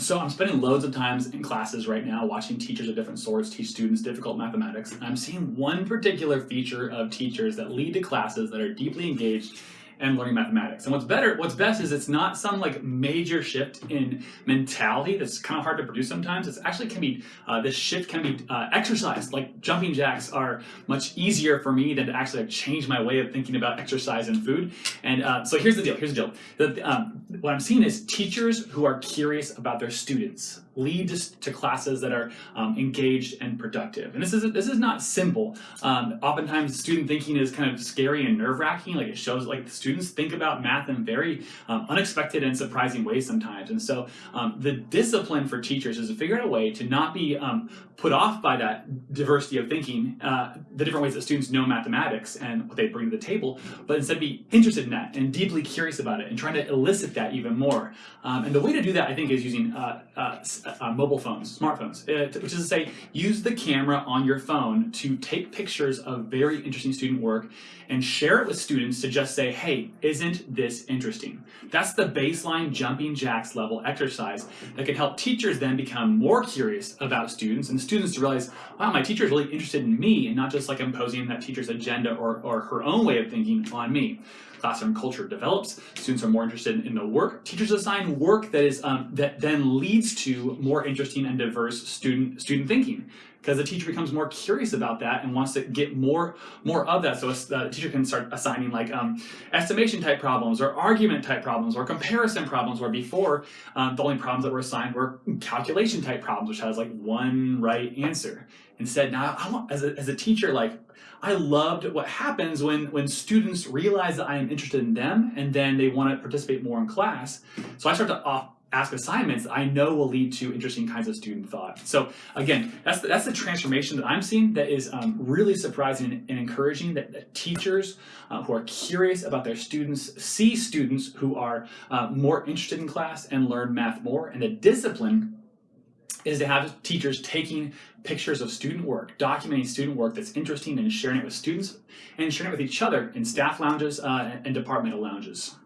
So I'm spending loads of times in classes right now watching teachers of different sorts teach students difficult mathematics. And I'm seeing one particular feature of teachers that lead to classes that are deeply engaged and learning mathematics. And what's better, what's best is it's not some like major shift in mentality that's kind of hard to produce sometimes. It's actually can be, uh, this shift can be uh, exercised. Like jumping jacks are much easier for me than to actually like, change my way of thinking about exercise and food. And uh, so here's the deal, here's the deal. The, um, what I'm seeing is teachers who are curious about their students lead to, classes that are um, engaged and productive. And this is this is not simple. Um, oftentimes, student thinking is kind of scary and nerve-wracking. Like it shows like the students think about math in very um, unexpected and surprising ways sometimes. And so um, the discipline for teachers is to figure out a way to not be um, put off by that diversity of thinking, uh, the different ways that students know mathematics and what they bring to the table, but instead be interested in that and deeply curious about it and trying to elicit that even more. Um, and the way to do that, I think, is using uh, uh, uh, mobile phones, smartphones, uh, which is to say, use the camera on your phone to take pictures of very interesting student work and share it with students to just say, hey, isn't this interesting? That's the baseline jumping jacks level exercise that can help teachers then become more curious about students and students to realize, wow, my teacher is really interested in me and not just like imposing that teacher's agenda or, or her own way of thinking on me classroom culture develops, students are more interested in the work. Teachers assign work that is um, that then leads to more interesting and diverse student student thinking because the teacher becomes more curious about that and wants to get more more of that. So the teacher can start assigning like um, estimation type problems or argument type problems or comparison problems where before um, the only problems that were assigned were calculation type problems which has like one right answer. Instead now I want, as, a, as a teacher like I loved what happens when, when students realize that I am interested in them and then they want to participate more in class. So I start to off, ask assignments I know will lead to interesting kinds of student thought. So again, that's the, that's the transformation that I'm seeing that is um, really surprising and encouraging that, that teachers uh, who are curious about their students see students who are uh, more interested in class and learn math more and the discipline is to have teachers taking pictures of student work, documenting student work that's interesting and sharing it with students and sharing it with each other in staff lounges uh, and departmental lounges.